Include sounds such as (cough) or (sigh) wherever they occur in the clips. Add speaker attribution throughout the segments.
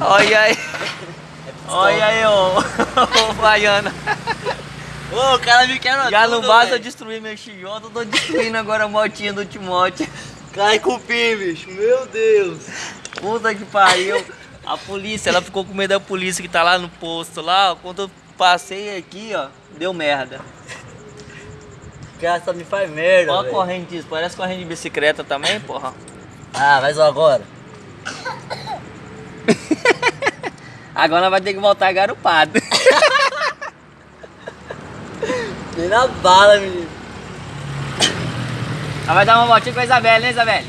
Speaker 1: Olha aí. Olha aí, ô. Ô, Baiana.
Speaker 2: Ô, o cara me quebra
Speaker 1: Já
Speaker 2: tudo,
Speaker 1: não basta
Speaker 2: velho.
Speaker 1: destruir meu Xijota, eu tô destruindo agora a motinha do Timote.
Speaker 2: Cai cupim, bicho. Meu Deus.
Speaker 1: Puta que pariu. A polícia, ela ficou com medo da polícia que tá lá no posto lá. Quando eu passei aqui, ó, deu merda.
Speaker 2: O cara só me faz merda,
Speaker 1: Olha a corrente disso, parece corrente de bicicleta também, porra.
Speaker 2: Ah, vai só agora.
Speaker 1: Agora nós vai ter que voltar garupado. (laughs)
Speaker 2: Nem na bala, menino.
Speaker 1: Ela vai dar uma voltinha com a Isabelle, né, Isabelle?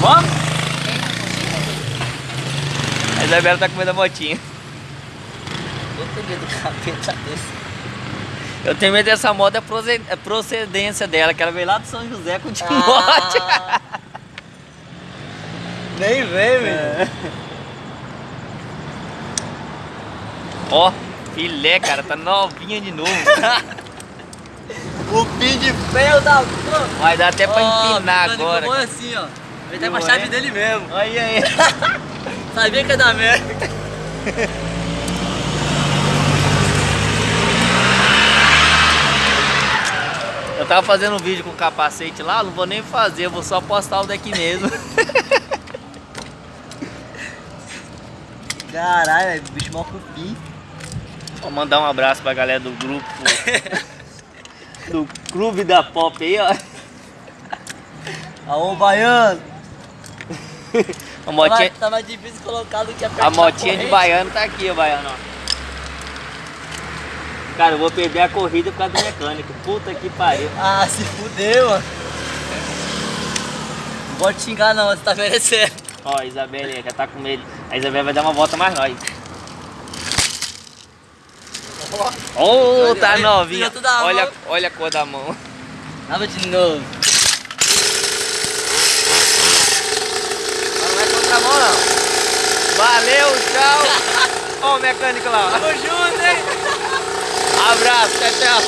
Speaker 1: Vamos? A Isabela tá com medo da motinha.
Speaker 2: Eu tenho medo do capeta desse.
Speaker 1: Eu tenho medo dessa moto, é é procedência dela, que ela veio lá do São José com o Timote.
Speaker 2: Ah. (laughs) Nem vem, menino.
Speaker 1: Ó, filé, cara, tá novinha de novo. (laughs)
Speaker 2: O pin de ferro da porra.
Speaker 1: Vai dar até pra
Speaker 2: Ó,
Speaker 1: empinar agora.
Speaker 2: bom assim, ó. Tá
Speaker 1: Viu,
Speaker 2: com a chave
Speaker 1: é?
Speaker 2: dele mesmo.
Speaker 1: Olha aí. (laughs)
Speaker 2: Sabia que ia dar merda.
Speaker 1: Eu tava fazendo um vídeo com capacete lá, não vou nem fazer, eu vou só postar o daqui mesmo. (laughs)
Speaker 2: Caralho, bicho mal cupim.
Speaker 1: Vou mandar um abraço pra galera do grupo. (laughs) do clube da pop aí, ó.
Speaker 2: Aô, baiano. (laughs)
Speaker 1: A motinha,
Speaker 2: Tava, tava difícil colocar do que
Speaker 1: a motinha de
Speaker 2: corrente.
Speaker 1: baiano tá aqui, ó, baiano, ó. Cara, eu vou perder a corrida por causa do mecânico. Puta que pariu.
Speaker 2: Ah, se fudeu, mano. Não pode xingar não, você tá merecendo.
Speaker 1: Ó, a Isabelle já tá com medo. A Isabelle vai dar uma volta mais nós. Ô,
Speaker 2: Olha,
Speaker 1: tá
Speaker 2: olha,
Speaker 1: novinha. Olha,
Speaker 2: mão.
Speaker 1: olha a cor da mão.
Speaker 2: Abre de novo.
Speaker 1: Não vai contra a mão, não. Valeu, tchau. (laughs) Ó o mecânico lá.
Speaker 2: Tamo junto, hein?
Speaker 1: Abraço, tchau, tchau.